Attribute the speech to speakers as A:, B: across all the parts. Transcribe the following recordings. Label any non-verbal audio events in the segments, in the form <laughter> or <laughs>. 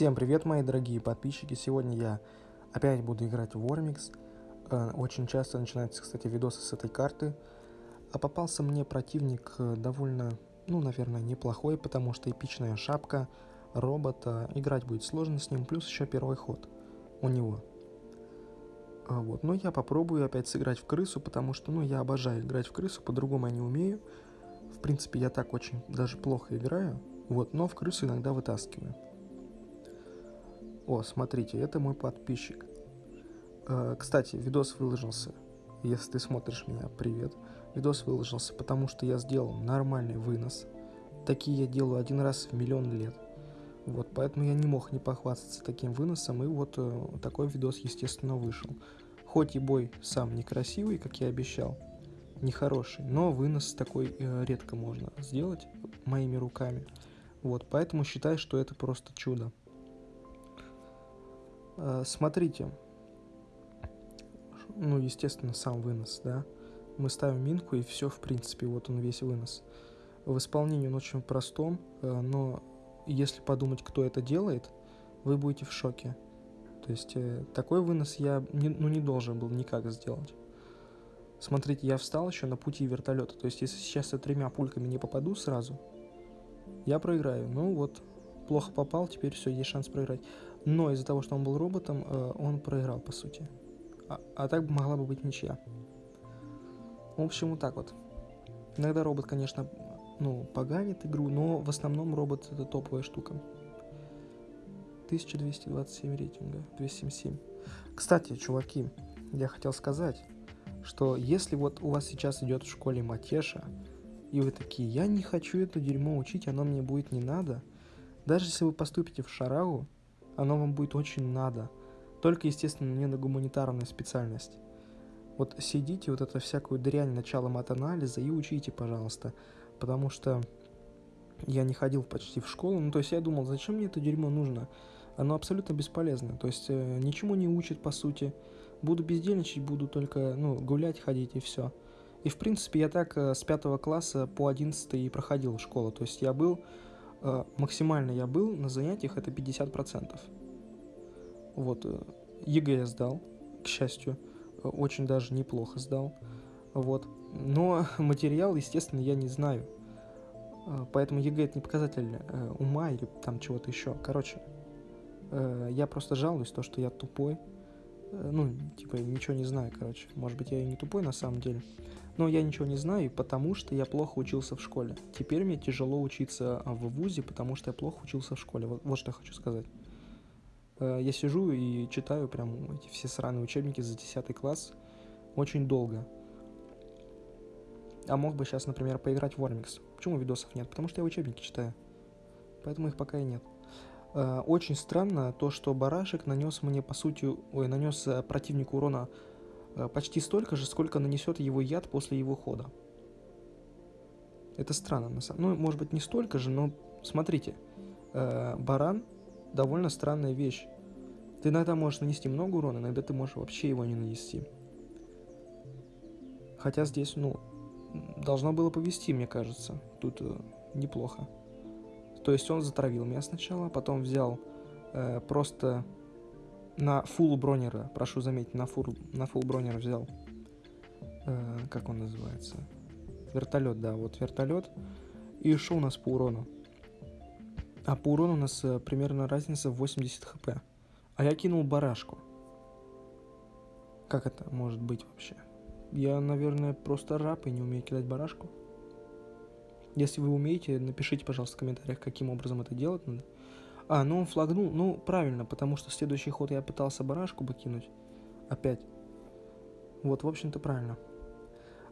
A: Всем привет, мои дорогие подписчики! Сегодня я опять буду играть в Warmix. Э, очень часто начинаются, кстати, видосы с этой карты. А попался мне противник э, довольно, ну, наверное, неплохой, потому что эпичная шапка, робота. Играть будет сложно с ним, плюс еще первый ход у него. А вот. Но я попробую опять сыграть в крысу, потому что, ну, я обожаю играть в крысу, по-другому я не умею. В принципе, я так очень даже плохо играю, вот, но в крысу иногда вытаскиваю. О, смотрите, это мой подписчик. Э, кстати, видос выложился. Если ты смотришь меня, привет. Видос выложился, потому что я сделал нормальный вынос. Такие я делаю один раз в миллион лет. Вот, поэтому я не мог не похвастаться таким выносом, и вот э, такой видос, естественно, вышел. Хоть и бой сам некрасивый, как я обещал, нехороший, но вынос такой э, редко можно сделать моими руками. Вот, поэтому считай, что это просто чудо. Э, смотрите, ну, естественно, сам вынос, да. Мы ставим минку, и все, в принципе, вот он весь вынос. В исполнении он очень простом, э, но если подумать, кто это делает, вы будете в шоке. То есть э, такой вынос я не, ну, не должен был никак сделать. Смотрите, я встал еще на пути вертолета. То есть если сейчас я тремя пульками не попаду сразу, я проиграю. Ну вот, плохо попал, теперь все, есть шанс проиграть. Но из-за того, что он был роботом, э, он проиграл, по сути. А, а так могла бы быть ничья. В общем, вот так вот. Иногда робот, конечно, ну, поганит игру, но в основном робот это топовая штука. 1227 рейтинга, 277. Кстати, чуваки, я хотел сказать, что если вот у вас сейчас идет в школе Матеша, и вы такие, я не хочу это дерьмо учить, оно мне будет не надо, даже если вы поступите в Шарагу, оно вам будет очень надо. Только, естественно, не на гуманитарную специальность. Вот сидите вот это всякую дрянь начала мат-анализа и учите, пожалуйста. Потому что я не ходил почти в школу. Ну, то есть я думал, зачем мне это дерьмо нужно? Оно абсолютно бесполезно. То есть э, ничему не учит, по сути. Буду бездельничать, буду только, ну, гулять, ходить и все. И, в принципе, я так э, с пятого класса по одиннадцатый и проходил школу. То есть я был максимально я был на занятиях это 50%. Вот, э, ЕГЭ я сдал, к счастью, э, очень даже неплохо сдал. Вот. Но <laughs> материал, естественно, я не знаю. Поэтому ЕГЭ это не показатель ума или там чего-то еще. Короче, я просто жалуюсь, то, что я тупой. Ну, типа, ничего не знаю, короче. Может быть, я и не тупой на самом деле. Но я ничего не знаю, потому что я плохо учился в школе. Теперь мне тяжело учиться в ВУЗе, потому что я плохо учился в школе. Вот, вот что я хочу сказать. Э, я сижу и читаю прям эти все сраные учебники за 10 класс очень долго. А мог бы сейчас, например, поиграть в Warmix. Почему видосов нет? Потому что я учебники читаю. Поэтому их пока и нет. Э, очень странно то, что барашек нанес мне, по сути, ой, нанес э, противнику урона почти столько же, сколько нанесет его яд после его хода. Это странно, на самом Ну, может быть, не столько же, но смотрите, э, баран довольно странная вещь. Ты иногда можешь нанести много урона, иногда ты можешь вообще его не нанести. Хотя здесь, ну, должно было повести, мне кажется. Тут э, неплохо. То есть он затравил меня сначала, потом взял э, просто на фул бронера, прошу заметить, на фул, на фул бронера взял. Э, как он называется? Вертолет, да, вот вертолет. И что у нас по урону? А по урону у нас э, примерно разница в 80 хп. А я кинул барашку. Как это может быть вообще? Я, наверное, просто раб и не умею кидать барашку. Если вы умеете, напишите, пожалуйста, в комментариях, каким образом это делать надо. А, ну он флагнул. Ну, правильно, потому что следующий ход я пытался барашку бы кинуть. Опять. Вот, в общем-то, правильно.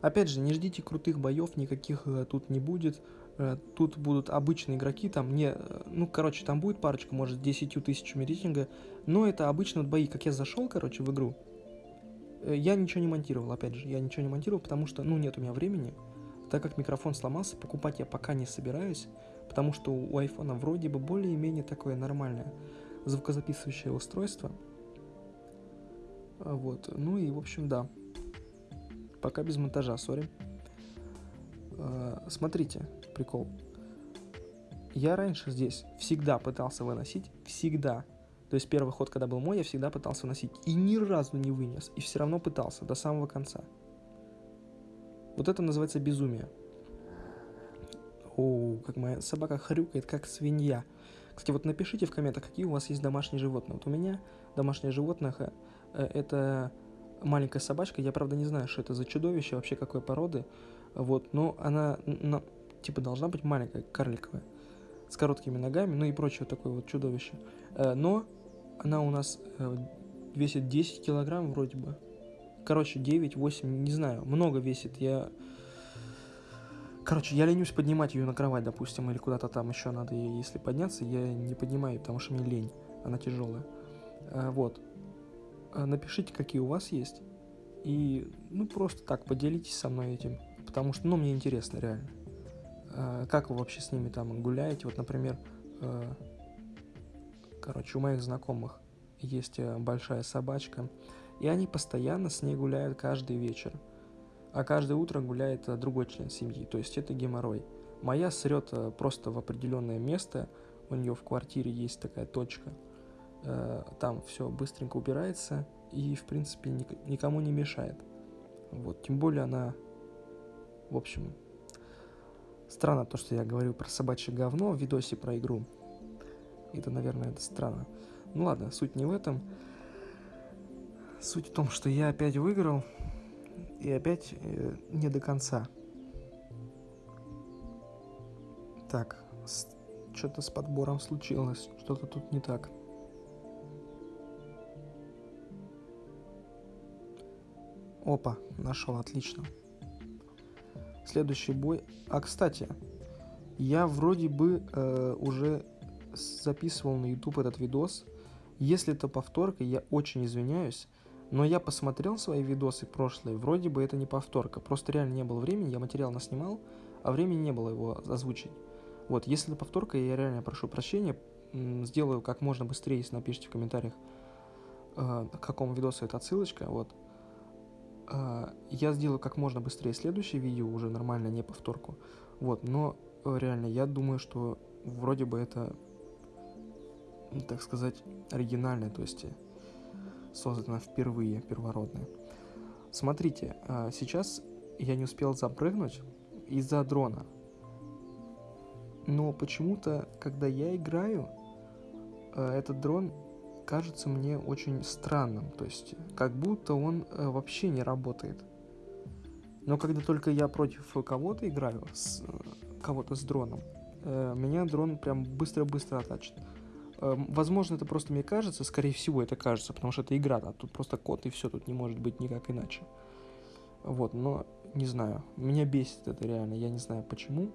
A: Опять же, не ждите крутых боев, никаких э, тут не будет. Э, тут будут обычные игроки, там не... Э, ну, короче, там будет парочка, может, 10 тысячами рейтинга. Но это обычно вот бои. Как я зашел, короче, в игру, э, я ничего не монтировал, опять же. Я ничего не монтировал, потому что, ну, нет у меня времени. Так как микрофон сломался, покупать я пока не собираюсь. Потому что у айфона вроде бы более-менее такое нормальное звукозаписывающее устройство. Вот. Ну и, в общем, да. Пока без монтажа, сори. А, смотрите, прикол. я раньше здесь всегда пытался выносить, всегда. То есть первый ход, когда был мой, я всегда пытался выносить. И ни разу не вынес. И все равно пытался до самого конца. Вот это называется безумие. О, как моя собака хрюкает, как свинья. Кстати, вот напишите в комментах, какие у вас есть домашние животные. Вот у меня домашнее животное э, это маленькая собачка. Я, правда, не знаю, что это за чудовище, вообще какой породы. Вот, но она, на, типа, должна быть маленькая, карликовая, с короткими ногами, ну и прочее такое вот чудовище. Э, но она у нас э, весит 10 килограмм вроде бы. Короче, 9-8, не знаю, много весит. Я Короче, я ленюсь поднимать ее на кровать, допустим, или куда-то там еще надо, если подняться, я не поднимаю, потому что мне лень, она тяжелая. А, вот. А, напишите, какие у вас есть, и, ну, просто так, поделитесь со мной этим, потому что, ну, мне интересно, реально. А, как вы вообще с ними там гуляете? Вот, например, короче, у моих знакомых есть э, большая собачка, и они постоянно с ней гуляют каждый вечер – а каждое утро гуляет э, другой член семьи, то есть это геморрой. Моя срет э, просто в определенное место, у нее в квартире есть такая точка, э, там все быстренько убирается и, в принципе, никому не мешает. Вот, тем более она, в общем, странно то, что я говорю про собачье говно в видосе про игру. Это, наверное, это странно. Ну ладно, суть не в этом. Суть в том, что я опять выиграл, и опять э, не до конца. Так, что-то с подбором случилось, что-то тут не так. Опа, нашел, отлично. Следующий бой. А, кстати, я вроде бы э, уже записывал на YouTube этот видос. Если это повторка, я очень извиняюсь. Но я посмотрел свои видосы прошлые, вроде бы это не повторка, просто реально не было времени, я материал наснимал, а времени не было его озвучить. Вот, если это повторка, я реально прошу прощения, сделаю как можно быстрее, если напишите в комментариях, э, к какому видосу это отсылочка, вот. Э, я сделаю как можно быстрее следующее видео, уже нормально, не повторку. Вот, но э, реально, я думаю, что вроде бы это, так сказать, оригинальное, то есть создана впервые, первородная. Смотрите, а, сейчас я не успел запрыгнуть из-за дрона. Но почему-то, когда я играю, а, этот дрон кажется мне очень странным. То есть, как будто он а, вообще не работает. Но когда только я против кого-то играю, кого-то с дроном, меня дрон прям быстро-быстро оттачит. Эм, возможно, это просто мне кажется, скорее всего, это кажется, потому что это игра, а тут просто код и все, тут не может быть никак иначе. Вот, но не знаю, меня бесит это реально, я не знаю почему.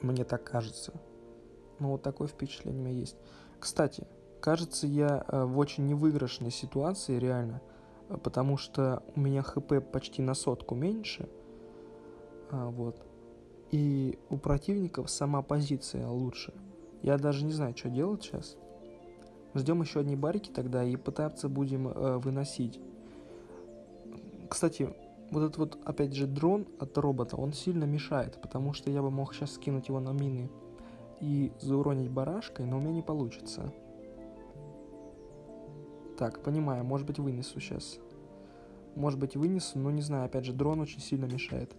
A: Мне так кажется. Но вот такое впечатление у меня есть. Кстати, кажется, я э, в очень невыигрышной ситуации, реально, э, потому что у меня хп почти на сотку меньше. А, вот. И у противников сама позиция лучше. Я даже не знаю, что делать сейчас. Ждем еще одни барики тогда и пытаться будем э, выносить. Кстати, вот этот вот, опять же, дрон от робота, он сильно мешает, потому что я бы мог сейчас скинуть его на мины и зауронить барашкой, но у меня не получится. Так, понимаю, может быть вынесу сейчас. Может быть вынесу, но не знаю, опять же, дрон очень сильно мешает.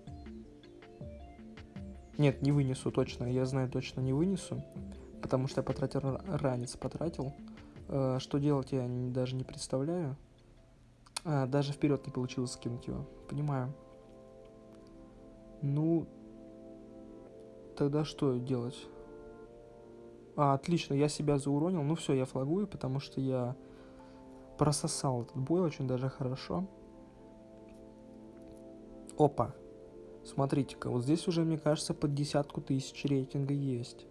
A: Нет, не вынесу точно, я знаю точно не вынесу потому что я потратил ранец, потратил. Э, что делать, я даже не представляю. А, даже вперед не получилось скинуть его. Понимаю. Ну, тогда что делать? А, отлично, я себя зауронил. Ну все, я флагую, потому что я прососал этот бой очень даже хорошо. Опа. Смотрите-ка, вот здесь уже, мне кажется, под десятку тысяч рейтинга есть.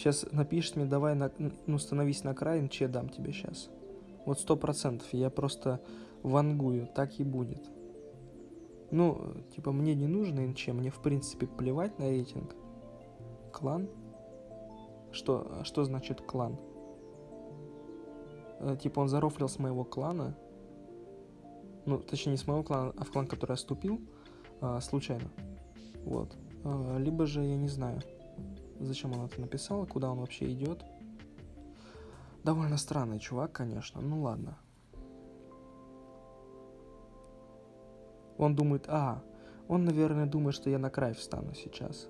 A: Сейчас напишешь мне, давай, на, ну, становись на край, че дам тебе сейчас. Вот сто процентов, я просто вангую, так и будет. Ну, типа, мне не нужно НЧ, мне в принципе плевать на рейтинг. Клан? Что, что значит клан? Э, типа, он зарофлил с моего клана. Ну, точнее, не с моего клана, а в клан, который я вступил, а, случайно. Вот. А, либо же, я не знаю, зачем он это написал, куда он вообще идет. Довольно странный чувак, конечно. Ну ладно. Он думает, а, он, наверное, думает, что я на край встану сейчас.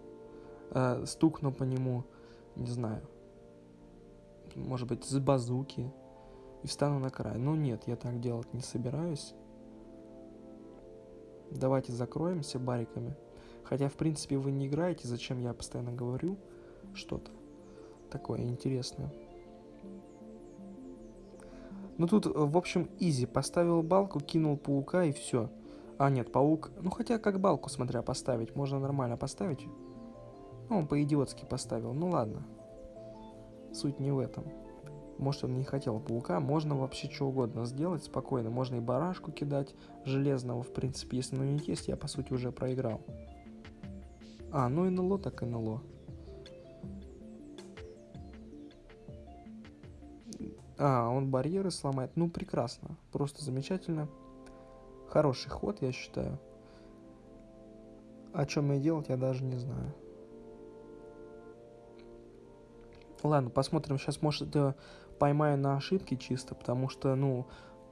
A: Э, стукну по нему, не знаю, может быть, с базуки и встану на край. Но нет, я так делать не собираюсь. Давайте закроемся бариками. Хотя, в принципе, вы не играете, зачем я постоянно говорю что-то такое интересное. Ну тут, в общем, изи. Поставил балку, кинул паука и все. А, нет, паук... Ну, хотя как балку, смотря, поставить. Можно нормально поставить. Ну, он по-идиотски поставил. Ну, ладно. Суть не в этом. Может, он не хотел паука. Можно вообще что угодно сделать спокойно. Можно и барашку кидать железного, в принципе. Если ну не есть, я, по сути, уже проиграл. А, ну НЛО так НЛО. А, он барьеры сломает. Ну, прекрасно. Просто замечательно. Хороший ход, я считаю. О чем мне делать, я даже не знаю. Ладно, посмотрим. Сейчас, может, это поймаю на ошибки чисто, потому что, ну,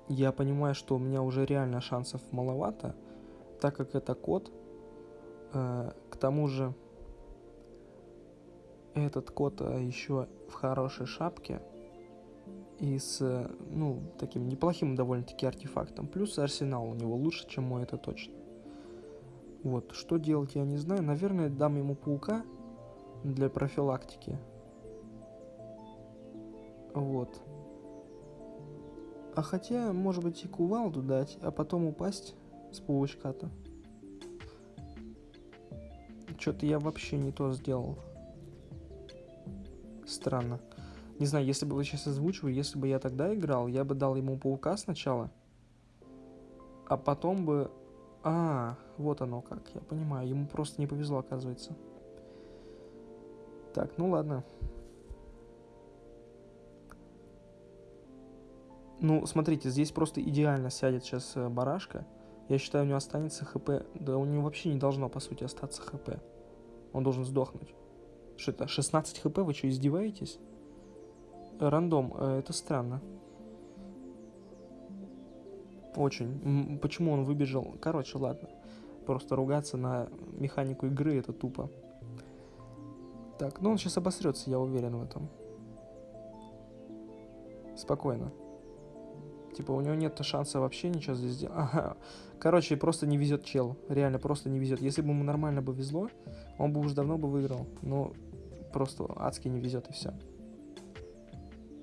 A: я понимаю, что у меня уже реально шансов маловато, так как это код. Э, к тому же, этот код э, еще в хорошей шапке и с, ну, таким неплохим довольно-таки артефактом. Плюс арсенал у него лучше, чем мой, это точно. Вот, что делать, я не знаю. Наверное, дам ему паука для профилактики. Вот. А хотя, может быть, и кувалду дать, а потом упасть с паучка-то. Что-то я вообще не то сделал. Странно. Не знаю, если бы вы сейчас озвучивали, если бы я тогда играл, я бы дал ему паука сначала, а потом бы... А, вот оно как, я понимаю, ему просто не повезло, оказывается. Так, ну ладно. Ну, смотрите, здесь просто идеально сядет сейчас э, барашка. Я считаю, у него останется хп. Да у него вообще не должно, по сути, остаться хп. Он должен сдохнуть. Что это, 16 хп? Вы что, издеваетесь? Рандом, э, это странно. Очень. Почему он выбежал? Короче, ладно. Просто ругаться на механику игры это тупо. Так, ну он сейчас обосрется, я уверен в этом. Спокойно. Типа у него нет шанса вообще ничего здесь сделать. <laughs> Ага. Короче, просто не везет чел. Реально просто не везет. Если бы ему нормально бы везло, он бы уже давно бы выиграл. Но просто адски не везет и все.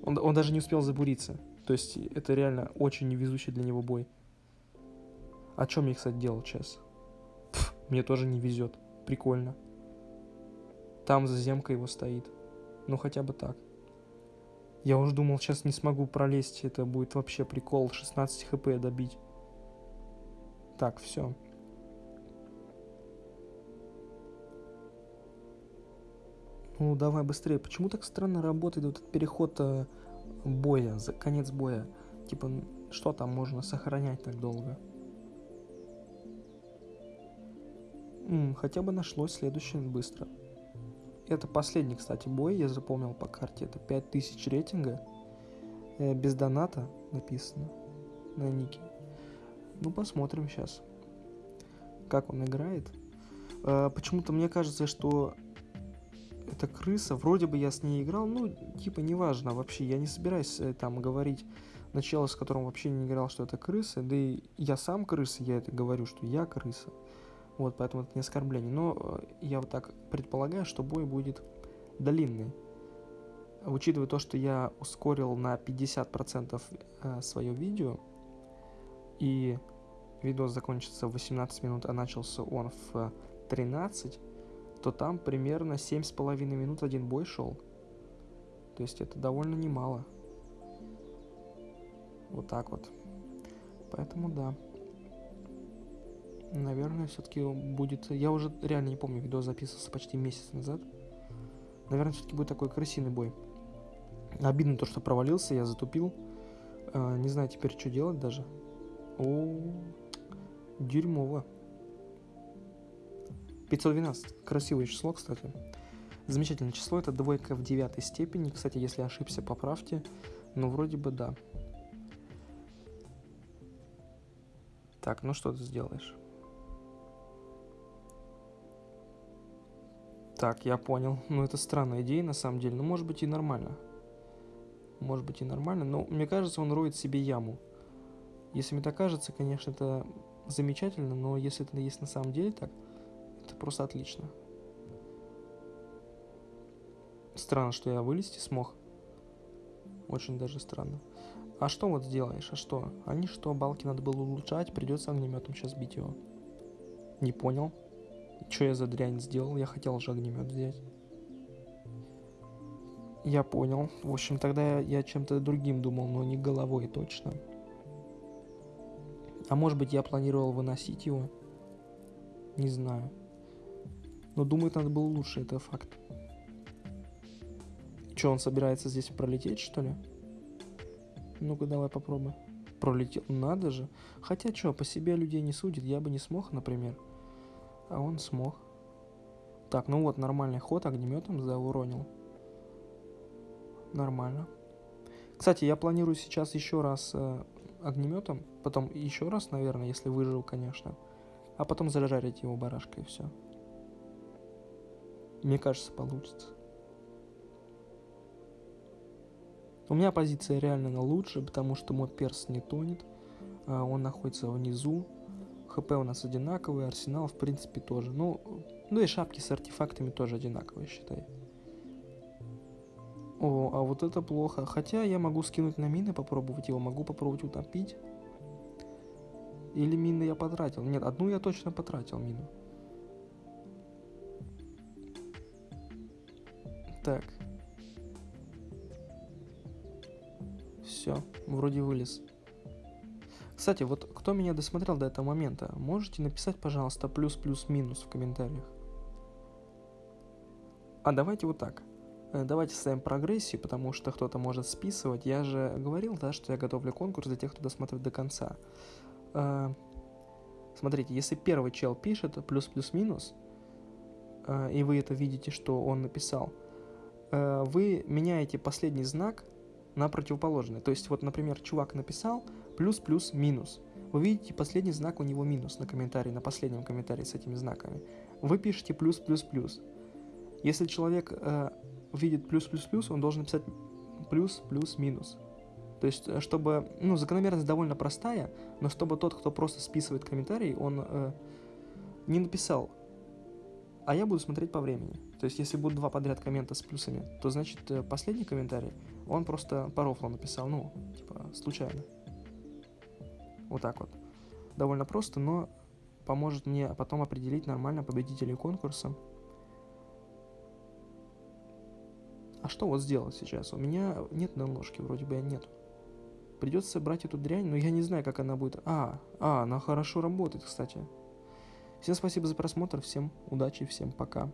A: Он, он даже не успел забуриться. То есть это реально очень невезучий для него бой. О чем я, кстати, делал сейчас? Пф, мне тоже не везет. Прикольно. Там заземка его стоит. Ну хотя бы так. Я уже думал, сейчас не смогу пролезть. Это будет вообще прикол. 16 хп добить. Так, все. Ну, давай быстрее. Почему так странно работает вот этот переход э, боя, за конец боя? Типа, что там можно сохранять так долго? М, хотя бы нашлось следующее быстро. Это последний, кстати, бой, я запомнил по карте. Это 5000 рейтинга. Э, без доната написано на нике. Ну, посмотрим сейчас, как он играет. Э, почему-то мне кажется, что это крыса. Вроде бы я с ней играл, ну, типа, неважно вообще. Я не собираюсь э, там говорить начало, с которым вообще не играл, что это крыса. Да и я сам крыса, я это говорю, что я крыса. Вот, поэтому это не оскорбление. Но э, я вот так предполагаю, что бой будет длинный. Учитывая то, что я ускорил на 50% э, свое видео, и видос закончится в 18 минут, а начался он в 13, то там примерно 7,5 минут один бой шел. То есть это довольно немало. Вот так вот. Поэтому да. Наверное, все-таки будет... Я уже реально не помню, видео записывался почти месяц назад. Наверное, все-таки будет такой крысиный бой. Обидно то, что провалился, я затупил. А, не знаю теперь, что делать даже. О, дерьмово. 512. Красивое число, кстати. Замечательное число. Это двойка в девятой степени. Кстати, если ошибся, поправьте. Ну, вроде бы да. Так, ну что ты сделаешь? Так, я понял. Ну, это странная идея, на самом деле. Ну, может быть, и нормально. Может быть, и нормально. Но мне кажется, он роет себе яму. Если мне так кажется, конечно, это замечательно, но если это есть на самом деле так, это просто отлично. Странно, что я вылезти смог. Очень даже странно. А что вот сделаешь? А что? Они что, балки надо было улучшать, придется огнеметом сейчас бить его. Не понял. Что я за дрянь сделал? Я хотел же огнемет взять. Я понял. В общем, тогда я чем-то другим думал, но не головой точно. А может быть, я планировал выносить его? Не знаю. Но думаю, надо было лучше, это факт. Что, он собирается здесь пролететь, что ли? Ну-ка, давай попробуй. Пролетел. Надо же. Хотя что, по себе людей не судит. Я бы не смог, например. А он смог. Так, ну вот, нормальный ход огнеметом зауронил. Нормально. Кстати, я планирую сейчас еще раз э, огнеметом, потом еще раз, наверное, если выжил, конечно, а потом зажарить его барашкой и все. Мне кажется, получится. У меня позиция реально лучше, потому что мод перс не тонет. А, он находится внизу. ХП у нас одинаковый, арсенал в принципе тоже. Ну, ну и шапки с артефактами тоже одинаковые, считай. О, а вот это плохо. Хотя я могу скинуть на мины, попробовать его. Могу попробовать утопить. Или мины я потратил? Нет, одну я точно потратил мину. Так. Все, вроде вылез. Кстати, вот кто меня досмотрел до этого момента, можете написать, пожалуйста, плюс-плюс-минус в комментариях. А давайте вот так. Э, давайте ставим прогрессию, потому что кто-то может списывать. Я же говорил, да, что я готовлю конкурс для тех, кто досмотрит до конца. Э, смотрите, если первый чел пишет плюс-плюс-минус, э, и вы это видите, что он написал, вы меняете последний знак на противоположный. То есть, вот, например, чувак написал плюс-плюс-минус. Вы видите последний знак у него минус на комментарии, на последнем комментарии с этими знаками. Вы пишете плюс-плюс-плюс. Если человек э, видит плюс-плюс-плюс, он должен написать плюс-плюс-минус. То есть, э, чтобы, ну, закономерность довольно простая, но чтобы тот, кто просто списывает комментарий, он э, не написал, а я буду смотреть по времени. То есть, если будут два подряд коммента с плюсами, то значит э, последний комментарий, он просто по рофлу написал, ну, типа, случайно. Вот так вот. Довольно просто, но поможет мне потом определить нормально победителей конкурса. А что вот сделать сейчас? У меня нет наложки, вроде бы я нет. Придется брать эту дрянь, но я не знаю, как она будет. А, а, она хорошо работает, кстати. Всем спасибо за просмотр, всем удачи, всем пока.